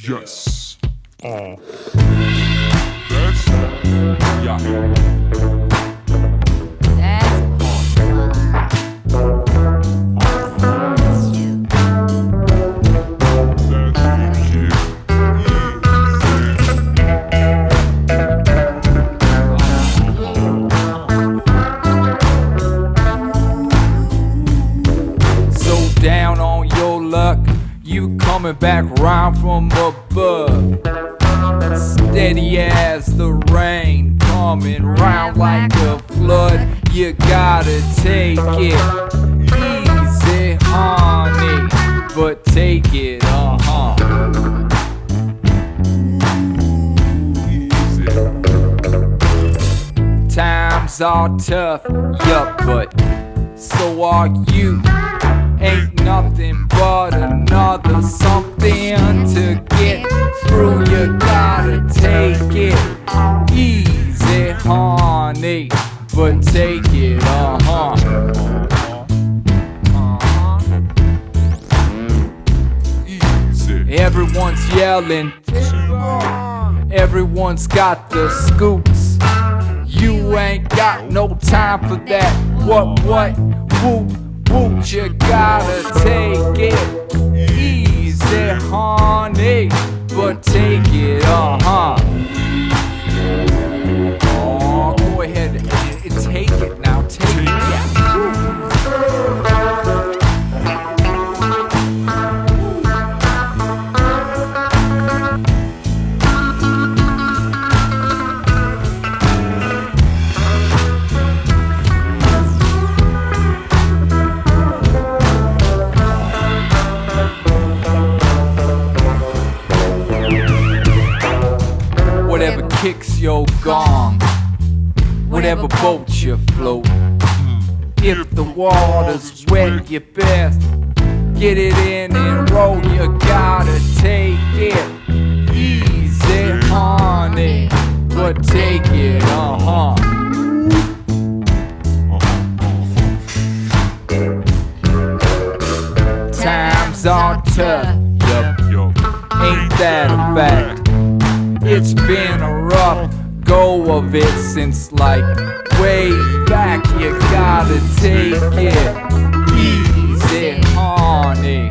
Yes. Oh. That's yeah. Coming back round from above. Steady as the rain, coming round like a flood. You gotta take it easy, honey, but take it, uh huh. Times are tough, yup, but so are you. Ain't nothing but another something to get through. You gotta take it easy, honey, but take it, uh huh. Easy. Everyone's yelling, everyone's got the scoops. You ain't got no time for that. What, what, whoop, whoop, you gotta take it easy, honey, Whatever kicks your gong, whatever boat you float. If the water's wet, you best get it in and roll. You gotta take it easy, honey, but take it, uh huh. Times are tough, yup, ain't that a fact? It's been a rough go of it since like way back. You gotta take it easy, honey,